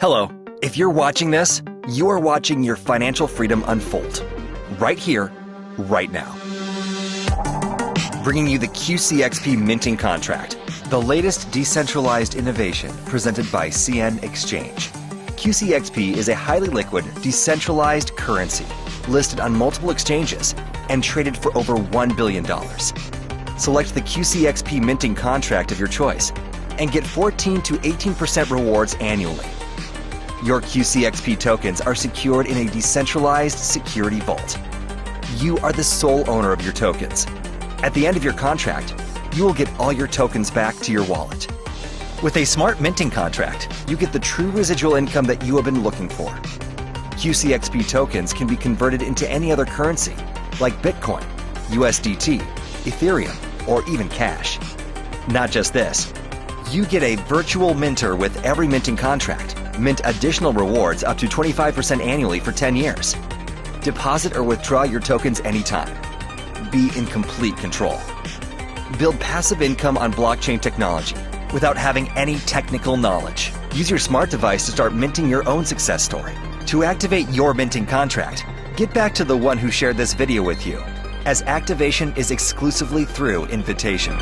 Hello. If you're watching this, you are watching your financial freedom unfold. Right here, right now. Bringing you the QCXP minting contract, the latest decentralized innovation presented by CN Exchange. QCXP is a highly liquid, decentralized currency listed on multiple exchanges and traded for over $1 billion. Select the QCXP minting contract of your choice and get 14 to 18% rewards annually. Your QCXP tokens are secured in a decentralized security vault. You are the sole owner of your tokens. At the end of your contract, you will get all your tokens back to your wallet. With a smart minting contract, you get the true residual income that you have been looking for. QCXP tokens can be converted into any other currency, like Bitcoin, USDT, Ethereum, or even cash. Not just this, you get a virtual minter with every minting contract, mint additional rewards up to 25% annually for 10 years. Deposit or withdraw your tokens anytime. Be in complete control. Build passive income on blockchain technology without having any technical knowledge. Use your smart device to start minting your own success story. To activate your minting contract, get back to the one who shared this video with you, as activation is exclusively through invitation.